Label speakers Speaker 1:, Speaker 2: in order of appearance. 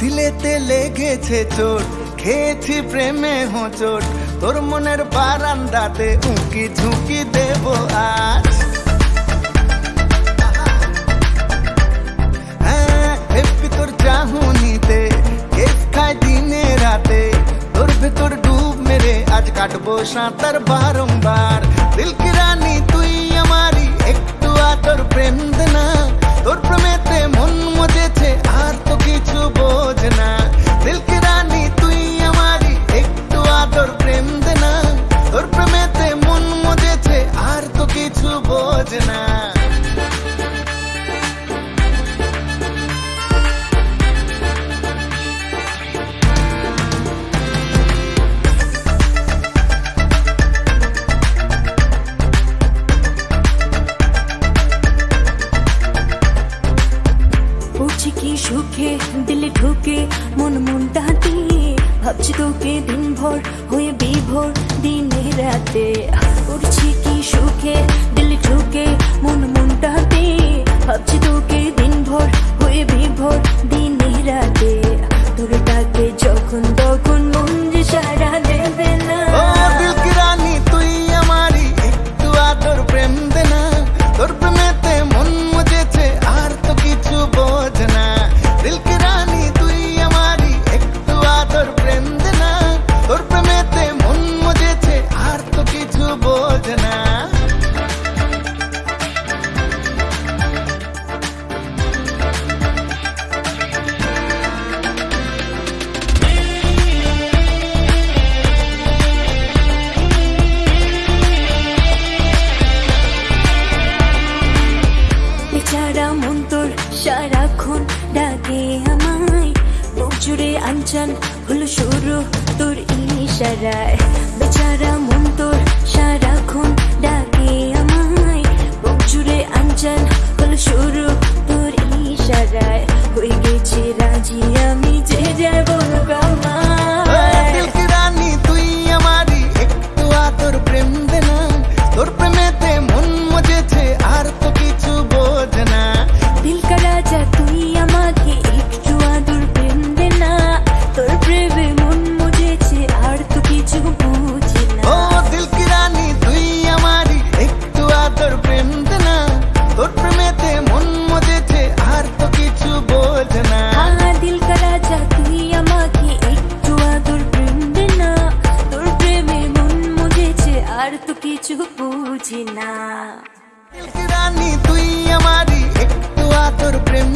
Speaker 1: দিলেতে লেগেছে চোট, খেয়েছি প্রেমে হোঁচট, তোর মনের বারান্দাতে উঁকি ঝুঁকি দেব আজ। হ্যাঁ, তোর দিনে রাতে, তোর ভেতর ডুব মেরে আজ কাটবো সাঁতার বারংবার। দিলকে ঝুঁকে, দিলে
Speaker 2: ঢুকে মন মন দিয়ে। ভাবছি তোকে দিন ভোর হয়ে বিভোর, দিনে রাতে করছি কি সুখে। দিলে ঢুকে জুড়ে আঞ্চান হলো শুরু, তোর ইশারায়। বেচারা মন তোর সারাক্ষণ ডাকে আমায়। বুক জুড়ে আঞ্চান হলো শুরু, তোর ইশারায়। হয়ে গেছে রাজি, আমি যে
Speaker 1: যাব। আর তো কিছু বুঝি না। রানী তুই আমারই একটু আতর প্রেম